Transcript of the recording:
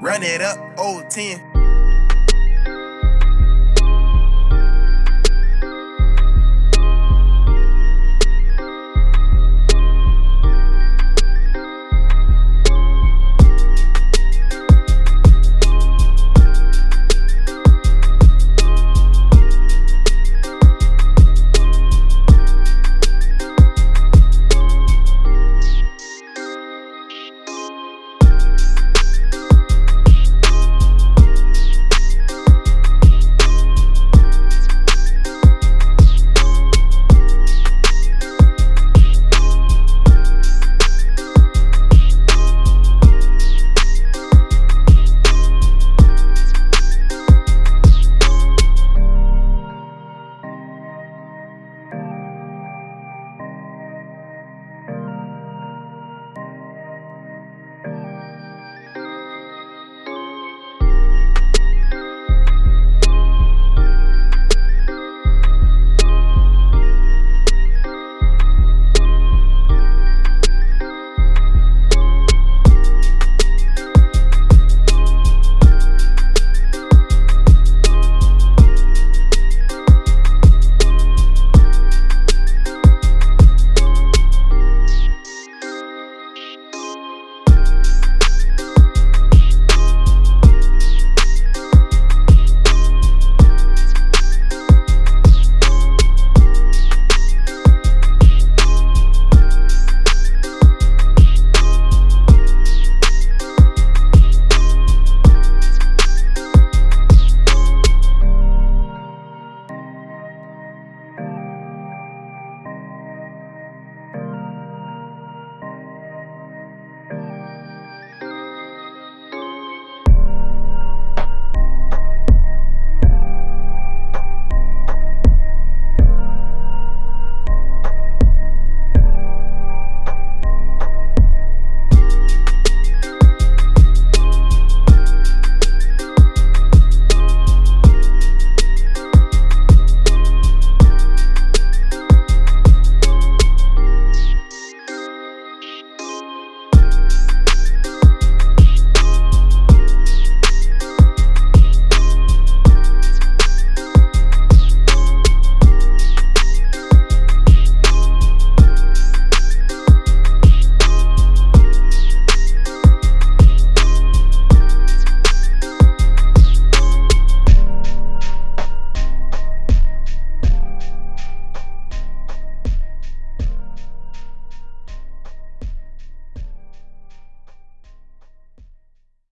Run it up, old 10.